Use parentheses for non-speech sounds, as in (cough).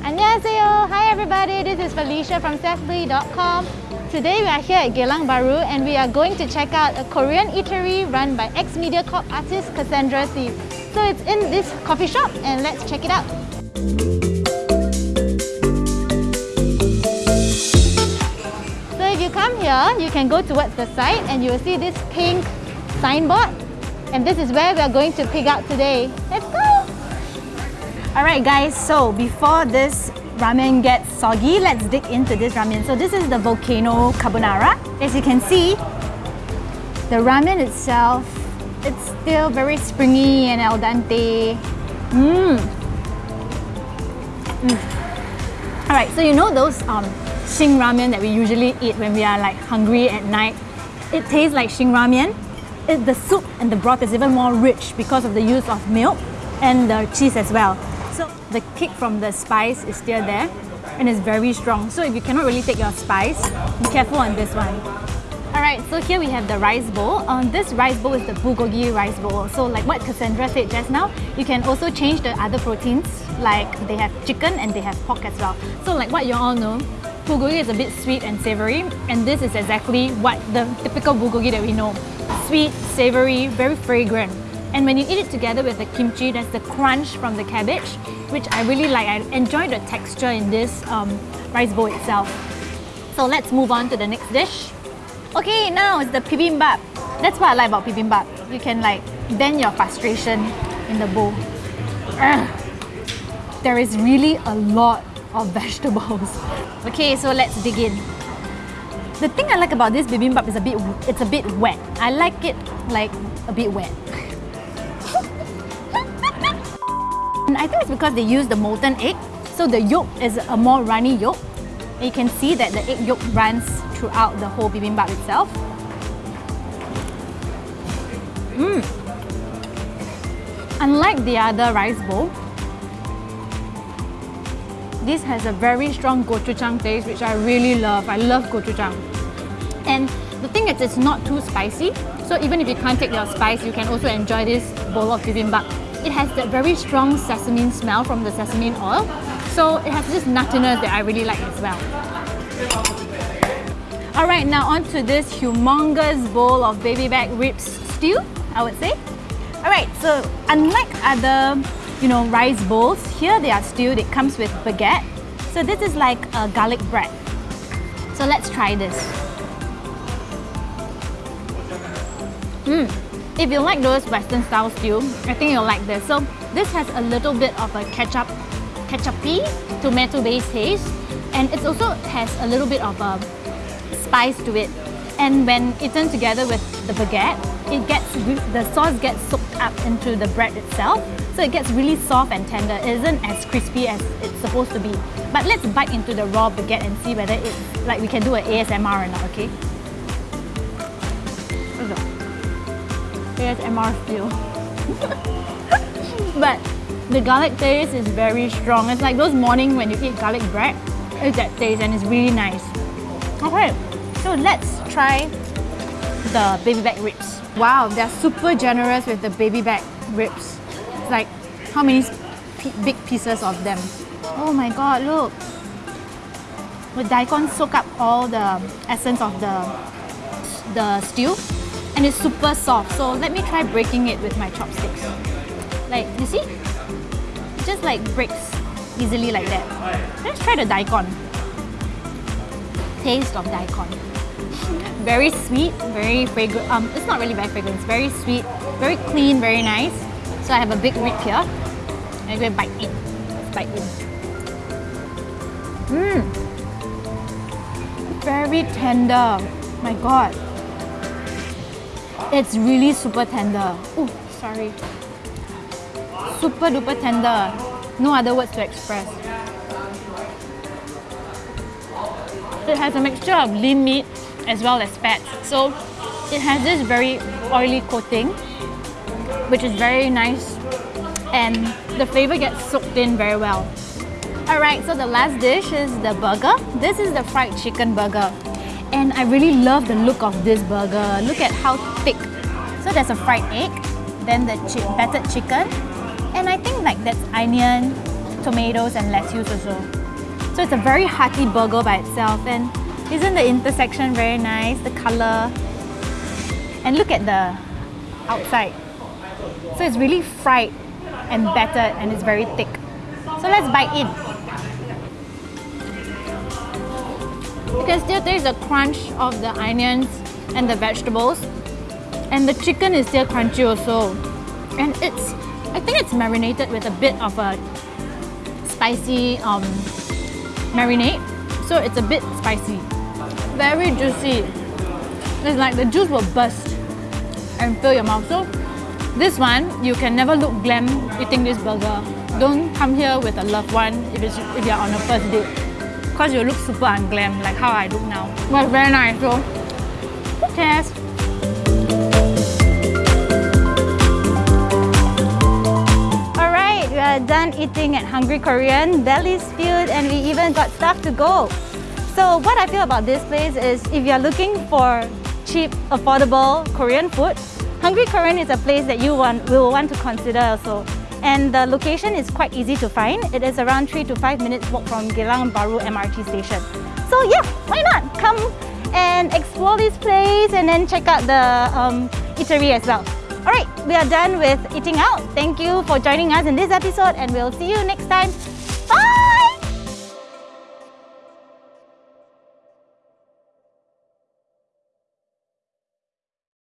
Annyeonghaseyo! Hi everybody, this is Felicia from Sethlui.com. Today we are here at Geylang Bahru and we are going to check out a Korean eatery run by ex-Mediacorp artist Cassandra Thief. So it's in this coffee shop and let's check it out. So if you come here, you can go towards the side and you will see this pink signboard and this is where we are going to pick out today. Let's go! Alright guys, so before this ramen gets soggy, let's dig into this ramen. So this is the Volcano Carbonara. As you can see, the ramen itself, it's still very springy and al dente. Mmm. Mm. Alright, so you know those um, Shin ramen that we usually eat when we are like hungry at night? It tastes like Shin ramen. It, the soup and the broth is even more rich because of the use of milk and the cheese as well. So the kick from the spice is still there and it's very strong. So if you cannot really take your spice, be careful on this one. Alright, so here we have the rice bowl. Um, this rice bowl is the bulgogi rice bowl. So like what Cassandra said just now, you can also change the other proteins like they have chicken and they have pork as well. So like what you all know, bulgogi is a bit sweet and savory and this is exactly what the typical bulgogi that we know. Sweet, savory, very fragrant. And when you eat it together with the kimchi, there's the crunch from the cabbage, which I really like. I enjoy the texture in this um, rice bowl itself. So let's move on to the next dish. Okay, now it's the bibimbap. That's what I like about bibimbap. You can like vent your frustration in the bowl. Ugh. There is really a lot of (laughs) vegetables. Okay, so let's dig in. The thing I like about this bibimbap is a bit it's a bit wet. I like it like a bit wet. And (laughs) I think it's because they use the molten egg. So the yolk is a more runny yolk. You can see that the egg yolk runs throughout the whole bibimbap itself. Mmm. Unlike the other rice bowl, this has a very strong gochujang taste, which I really love. I love gochujang. And the thing is, it's not too spicy. So even if you can't take your spice, you can also enjoy this bowl of bibimbap. It has that very strong sesame smell from the sesame oil. So it has this nuttiness that I really like as well. Alright, now on to this humongous bowl of baby back ribs stew, I would say. Alright, so unlike other you know, rice bowls, here they are stewed, it comes with baguette. So this is like a garlic bread. So let's try this. Mmm, if you like those Western style stew, I think you'll like this. So this has a little bit of a ketchup, ketchupy, tomato-based taste, and it also has a little bit of a spice to it. And when eaten together with the baguette, it gets the sauce gets soaked up into the bread itself, so it gets really soft and tender. It isn't as crispy as it's supposed to be. But let's bite into the raw baguette and see whether it's like we can do an ASMR or not, okay? ASMR feel. (laughs) but the garlic taste is very strong. It's like those morning when you eat garlic bread. It's that taste and it's really nice. Okay, so let's try the baby back ribs. Wow, they're super generous with the baby back ribs. It's like, how many big pieces of them? Oh my god, look. The daikon soak up all the essence of the, the stew and it's super soft. So let me try breaking it with my chopsticks. Like, you see? It just like breaks easily like that. Let's try the daikon. Taste of daikon. (laughs) Very sweet, very fragrant. Um, it's not really very fragrant. It's very sweet, very clean, very nice. So I have a big rib here. I'm going to bite in. Bite in. Mmm. Very tender. My god. It's really super tender. Oh, sorry. Super duper tender. No other words to express. It has a mixture of lean meat as well as fat. So it has this very oily coating, which is very nice. And the flavor gets soaked in very well. Alright, so the last dish is the burger. This is the fried chicken burger. And I really love the look of this burger. Look at how thick. So there's a fried egg then the chi battered chicken, and I think like that's onion, tomatoes and lettuce also. So it's a very hearty burger by itself and isn't the intersection very nice, the color? And look at the outside. So it's really fried and battered and it's very thick. So let's bite in. Can still taste the crunch of the onions and the vegetables. And the chicken is still crunchy also. And it's, I think it's marinated with a bit of a spicy um, marinade. So it's a bit spicy. Very juicy. It's like the juice will burst and fill your mouth. So this one, you can never look glam eating this burger. Don't come here with a loved one if, if you're on a first date. Because you look super unglam, like how I look now. But very nice, though. who cares? Alright, we are done eating at Hungry Korean, belly's filled and we even got stuff to go. So what I feel about this place is if you're looking for cheap, affordable Korean food, Hungry Korean is a place that you want, will want to consider also. And the location is quite easy to find. It is around 3 to 5 minutes walk from Geylang Bahru MRT station. So yeah, why not? Come and explore this place and then check out the um, eatery as well. Alright, we are done with eating out. Thank you for joining us in this episode and we'll see you next time